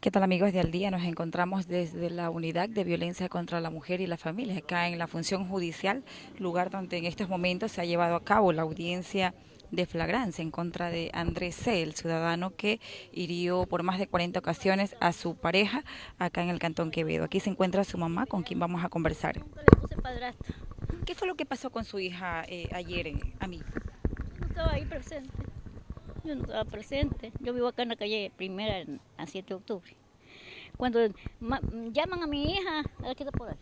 ¿Qué tal amigos de Al Día? Nos encontramos desde la Unidad de Violencia contra la Mujer y la Familia, acá en la función judicial, lugar donde en estos momentos se ha llevado a cabo la audiencia de flagrancia en contra de Andrés C., el ciudadano que hirió por más de 40 ocasiones a su pareja acá en el Cantón Quevedo. Aquí se encuentra su mamá con quien vamos a conversar. ¿Qué fue lo que pasó con su hija eh, ayer, eh, a mí? No estaba ahí presente. Yo no estaba presente. Yo vivo acá en la calle primera, a 7 de octubre. Cuando llaman a mi hija, a está por ahí.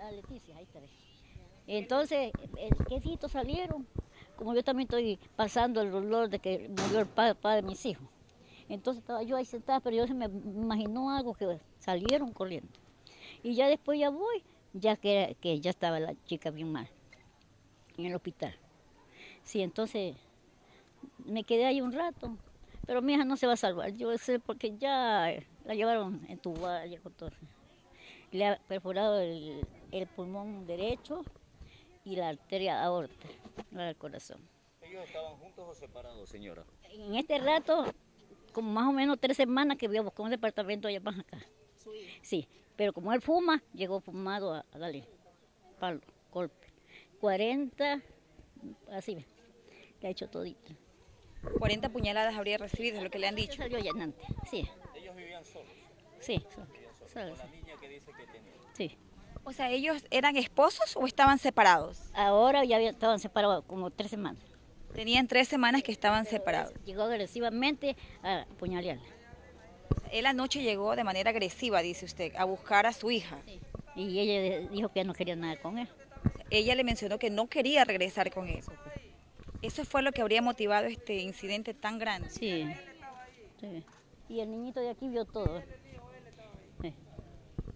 A Leticia, ahí está. Entonces, el quesito salieron. Como yo también estoy pasando el dolor de que murió el padre, de mis hijos. Entonces estaba yo ahí sentada, pero yo se me imaginó algo que salieron corriendo. Y ya después ya voy, ya que, que ya estaba la chica bien mal, en el hospital. Sí, entonces me quedé ahí un rato, pero mi hija no se va a salvar, yo sé porque ya la llevaron en tu ayer con todo. Le ha perforado el, pulmón derecho y la arteria aorta, la del corazón. ¿Ellos estaban juntos o separados, señora? En este rato, como más o menos tres semanas que voy a buscar un departamento allá para acá. Sí, pero como él fuma, llegó fumado a, darle palo, golpe. 40, así, le ha hecho todito. 40 puñaladas habría recibido, es lo que le han dicho. Salió llenante, sí. ¿Ellos vivían solos? Sí, solos. Con la niña que dice que tenía. Sí. O sea, ¿ellos eran esposos o estaban separados? Ahora ya estaban separados como tres semanas. Tenían tres semanas que estaban separados. Llegó agresivamente a puñalearla. Él anoche llegó de manera agresiva, dice usted, a buscar a su hija. Sí. Y ella dijo que no quería nada con él. Ella le mencionó que no quería regresar con él. ¿Eso fue lo que habría motivado este incidente tan grande? Sí. Y el niñito de aquí vio todo.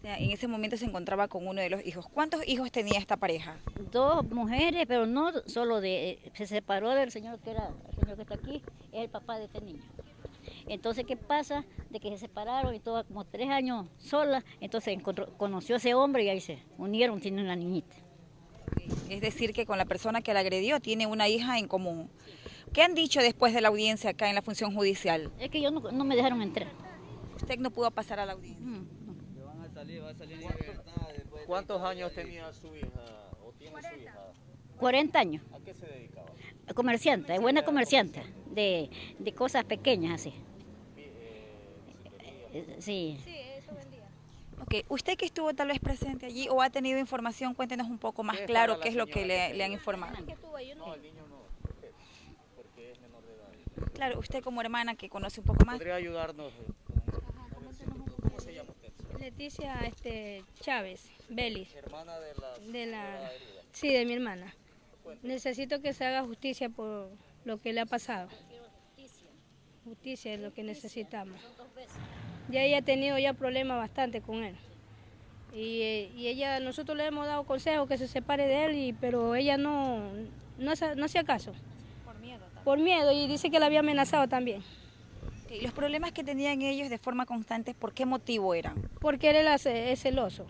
en ese momento se encontraba con uno de los hijos. ¿Cuántos hijos tenía esta pareja? Dos mujeres, pero no solo de... Se separó del señor que era el señor que está aquí, es el papá de este niño. Entonces, ¿qué pasa? De que se separaron y todo como tres años sola, entonces conoció a ese hombre y ahí se unieron, tienen una niñita. Es decir, que con la persona que la agredió tiene una hija en común. ¿Qué han dicho después de la audiencia acá en la función judicial? Es que yo no, me dejaron entrar. ¿Usted no pudo pasar a la audiencia? Mm, ¿Cuántos años tenía su hija o tiene su hija? 40 años. ¿A qué se dedicaba? Comerciante, es buena comerciante, de, cosas pequeñas así. Eh, sí. Ok, usted que estuvo tal vez presente allí o ha tenido información, cuéntenos un poco más claro qué es lo que le, han informado. No, el niño no, porque es menor de edad. Claro, usted como hermana que conoce un poco más. ¿Podría ayudarnos? ¿Cómo se llama usted? Leticia este, Chávez, Belis. ¿Hermana de la, de la, Sí, de mi hermana. Necesito que se haga justicia por lo que le ha pasado. Justicia es lo que necesitamos. Ya ella ha tenido ya problemas bastante con él. Y, ella, nosotros le hemos dado consejo que se separe de él, y, pero ella no, no, no hacía caso. Por miedo también. Por miedo, y dice que la había amenazado también. ¿Y los problemas que tenían ellos de forma constante, por qué motivo eran? Porque él era celoso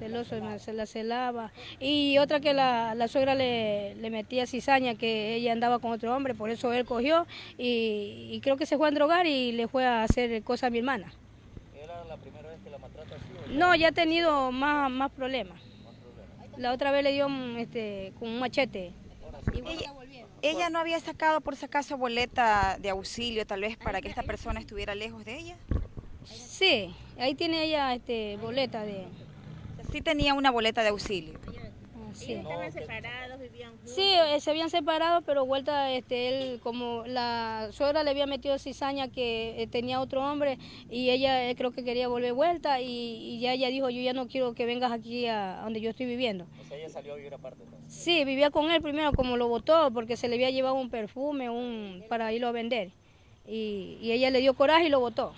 celoso, se la celaba. Y otra que la, suegra le, metía cizaña, que ella andaba con otro hombre, por eso él cogió y, creo que se fue a drogar y le fue a hacer cosas a mi hermana. ¿Era la primera vez que la maltrata así? No, ya ha tenido más, más problemas. La otra vez le dio este, con un machete. Ella, no había sacado por si acaso boleta de auxilio tal vez para que esta persona estuviera lejos de ella? Sí, ahí tiene ella este, boleta de, Sí tenía una boleta de auxilio. Sí. estaban separados, vivían juntos. Sí, eh, se habían separado, pero vuelta, este, él, como la suegra le había metido cizaña que eh, tenía otro hombre y ella eh, creo que quería volver vuelta y, ya ella dijo, yo ya no quiero que vengas aquí a, donde yo estoy viviendo. O sea, ella salió a vivir aparte. Sí, vivía con él primero, como lo votó, porque se le había llevado un perfume un, para irlo a vender. Y, y ella le dio coraje y lo votó.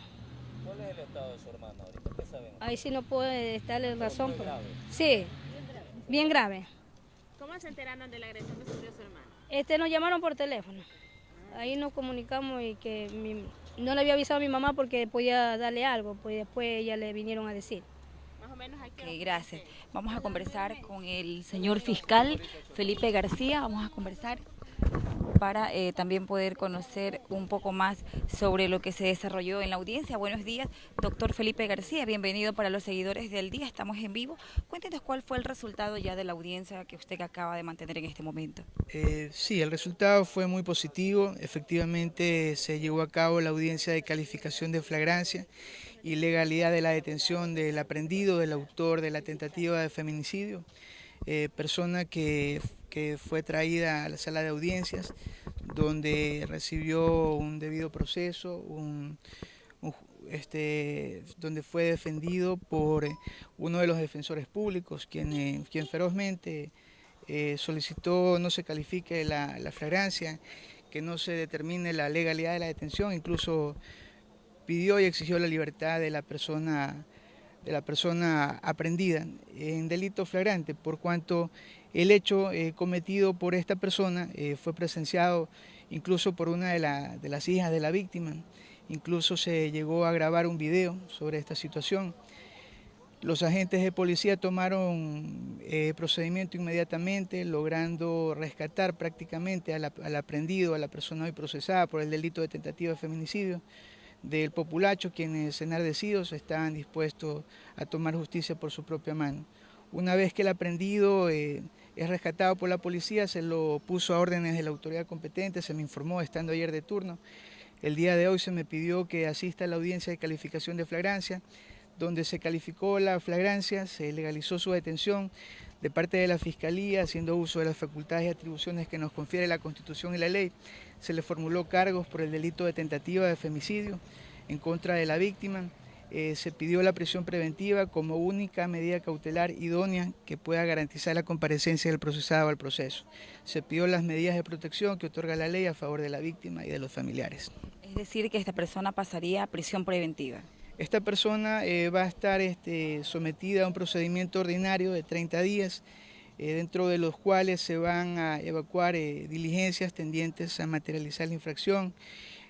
¿Cuál es el estado de su hermana ahorita? ¿Qué sabemos? Ahí sí no puede darle razón. Grave. Sí, bien grave. ¿Cómo se enteraron de la agresión que sufrió su hermana? Este, nos llamaron por teléfono. Ahí nos comunicamos y que no le había avisado a mi mamá porque podía darle algo, pues después ella le vinieron a decir. Más o menos hay que... gracias. Vamos a conversar con el señor fiscal Felipe García, vamos a conversar. Para eh, también poder conocer un poco más sobre lo que se desarrolló en la audiencia. Buenos días, doctor Felipe García, bienvenido para los seguidores del día, estamos en vivo. Cuéntenos cuál fue el resultado ya de la audiencia que usted acaba de mantener en este momento. Eh, sí, el resultado fue muy positivo, efectivamente se llevó a cabo la audiencia de calificación de flagrancia y legalidad de la detención del aprendido, del autor de la tentativa de feminicidio, eh, persona que que fue traída a la sala de audiencias, donde recibió un debido proceso, este, donde fue defendido por uno de los defensores públicos, quien, eh, quien ferozmente eh, solicitó no se califique la, la flagrancia, que no se determine la legalidad de la detención, incluso pidió y exigió la libertad de la persona de la persona aprendida en delito flagrante, por cuanto el hecho eh, cometido por esta persona eh, fue presenciado incluso por una de, las hijas de la víctima, incluso se llegó a grabar un video sobre esta situación. Los agentes de policía tomaron eh, procedimiento inmediatamente, logrando rescatar prácticamente al aprendido, a la persona hoy procesada por el delito de tentativa de feminicidio, del populacho, quienes enardecidos estaban dispuestos a tomar justicia por su propia mano. Una vez que el aprendido eh, es rescatado por la policía, se lo puso a órdenes de la autoridad competente, se me informó estando ayer de turno. El día de hoy se me pidió que asista a la audiencia de calificación de flagrancia, donde se calificó la flagrancia, se legalizó su detención de parte de la Fiscalía, haciendo uso de las facultades y atribuciones que nos confiere la Constitución y la ley. Se le formuló cargos por el delito de tentativa de femicidio en contra de la víctima. Eh, se pidió la prisión preventiva como única medida cautelar idónea que pueda garantizar la comparecencia del procesado al proceso. Se pidió las medidas de protección que otorga la ley a favor de la víctima y de los familiares. Es decir, que esta persona pasaría a prisión preventiva. Esta persona eh, va a estar este, sometida a un procedimiento ordinario de 30 días, eh, dentro de los cuales se van a evacuar eh, diligencias tendientes a materializar la infracción,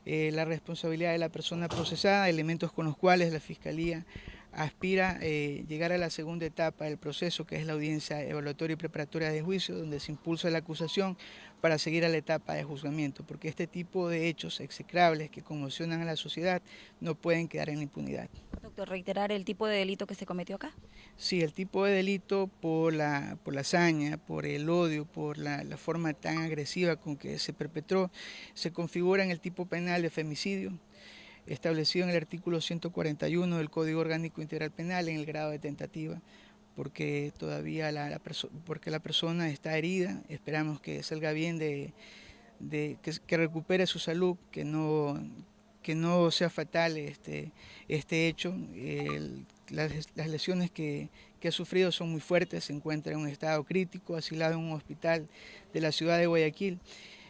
la responsabilidad de la persona procesada, elementos con los cuales la Fiscalía aspira eh, llegar a la segunda etapa del proceso, que es la audiencia evaluatoria y preparatoria de juicio, donde se impulsa la acusación para seguir a la etapa de juzgamiento, porque este tipo de hechos execrables que conmocionan a la sociedad no pueden quedar en la impunidad. Doctor, ¿reiterar el tipo de delito que se cometió acá? Sí, el tipo de delito por la, por la hazaña, por el odio, por la, la forma tan agresiva con que se perpetró, se configura en el tipo penal de femicidio, establecido en el artículo 141 del Código Orgánico Integral Penal en el grado de tentativa, porque todavía la, porque la persona está herida, esperamos que salga bien, de, que, recupere su salud, que no, que no sea fatal este, este hecho. las, las, lesiones que, que, ha sufrido son muy fuertes, se encuentra en un estado crítico, asilado en un hospital de la ciudad de Guayaquil.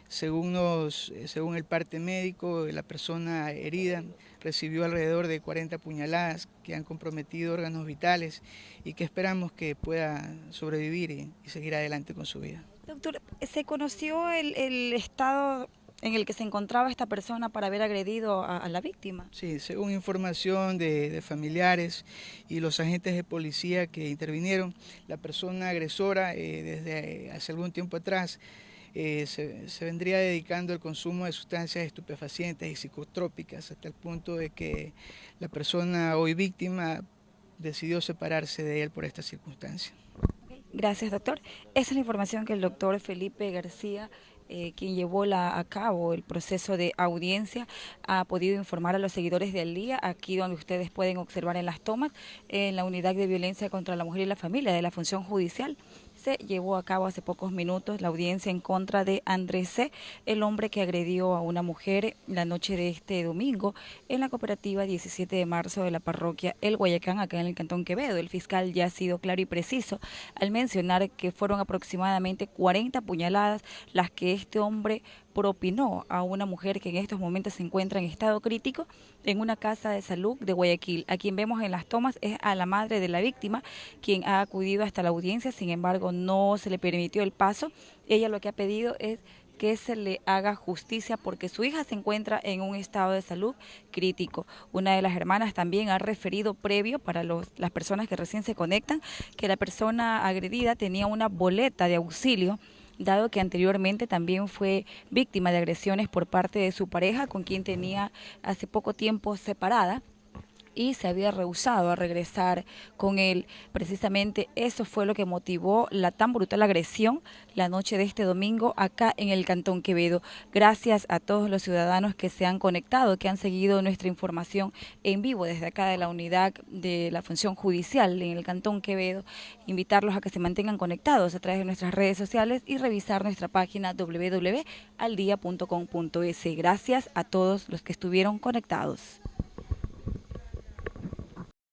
Según, eh, según el parte médico, la persona herida recibió alrededor de 40 puñaladas que han comprometido órganos vitales y que esperamos que pueda sobrevivir y, seguir adelante con su vida. Doctor, ¿se conoció el, estado en el que se encontraba esta persona para haber agredido a, la víctima. Sí, según información de, familiares y los agentes de policía que intervinieron, la persona agresora eh, desde hace algún tiempo atrás eh, se, vendría dedicando al consumo de sustancias estupefacientes y psicotrópicas hasta el punto de que la persona hoy víctima decidió separarse de él por esta circunstancia. Gracias, doctor. Esa es la información que el doctor Felipe García eh, quien llevó la, a cabo el proceso de audiencia, ha podido informar a los seguidores del día, aquí donde ustedes pueden observar en las tomas, en la unidad de violencia contra la mujer y la familia de la función judicial se llevó a cabo hace pocos minutos la audiencia en contra de Andrés C., el hombre que agredió a una mujer la noche de este domingo en la cooperativa 17 de marzo de la parroquia El Guayacán, acá en el Cantón Quevedo. El fiscal ya ha sido claro y preciso al mencionar que fueron aproximadamente 40 puñaladas las que este hombre propinó a una mujer que en estos momentos se encuentra en estado crítico en una casa de salud de Guayaquil. A quien vemos en las tomas es a la madre de la víctima, quien ha acudido hasta la audiencia, sin embargo no se le permitió el paso. Ella lo que ha pedido es que se le haga justicia porque su hija se encuentra en un estado de salud crítico. Una de las hermanas también ha referido previo para los, las personas que recién se conectan que la persona agredida tenía una boleta de auxilio dado que anteriormente también fue víctima de agresiones por parte de su pareja, con quien tenía hace poco tiempo separada y se había rehusado a regresar con él. Precisamente eso fue lo que motivó la tan brutal agresión la noche de este domingo acá en el Cantón Quevedo. Gracias a todos los ciudadanos que se han conectado, que han seguido nuestra información en vivo desde acá de la unidad de la función judicial en el Cantón Quevedo. Invitarlos a que se mantengan conectados a través de nuestras redes sociales y revisar nuestra página www.aldia.com.es. Gracias a todos los que estuvieron conectados.